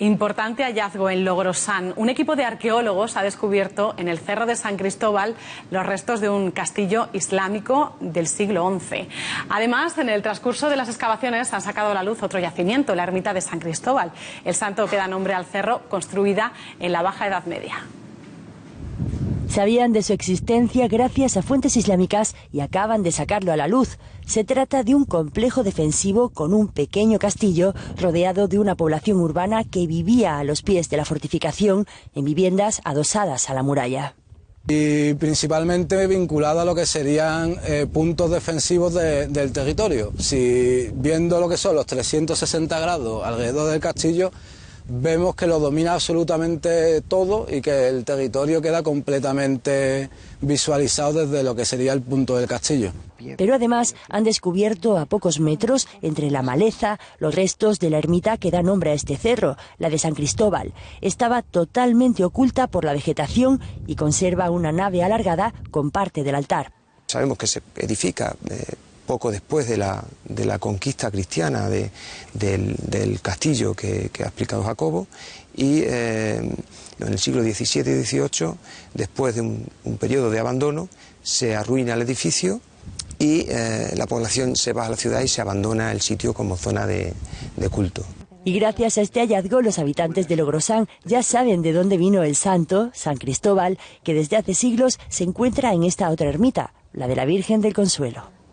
Importante hallazgo en Logrosán. Un equipo de arqueólogos ha descubierto en el Cerro de San Cristóbal los restos de un castillo islámico del siglo XI. Además, en el transcurso de las excavaciones han sacado a la luz otro yacimiento, la ermita de San Cristóbal, el santo que da nombre al cerro, construida en la Baja Edad Media. Sabían de su existencia gracias a fuentes islámicas y acaban de sacarlo a la luz. Se trata de un complejo defensivo con un pequeño castillo rodeado de una población urbana que vivía a los pies de la fortificación en viviendas adosadas a la muralla. Y principalmente vinculado a lo que serían eh, puntos defensivos del territorio. Si viendo lo que son los 360 grados alrededor del castillo, vemos que lo domina absolutamente todo y que el territorio queda completamente visualizado desde lo que sería el punto del castillo. Pero además han descubierto a pocos metros, entre la maleza, los restos de la ermita que da nombre a este cerro, la de San Cristóbal. Estaba totalmente oculta por la vegetación y conserva una nave alargada con parte del altar. Sabemos que se edifica eh, poco después de la, de la conquista cristiana de, del, castillo que, ha explicado Jacobo, y eh, en el siglo XVII y XVIII, después de un, periodo de abandono, se arruina el edificio y eh, la población se va a la ciudad y se abandona el sitio como zona de, de culto. Y gracias a este hallazgo, los habitantes de Logrosán ya saben de dónde vino el santo, San Cristóbal, que desde hace siglos se encuentra en esta otra ermita, la de la Virgen del Consuelo.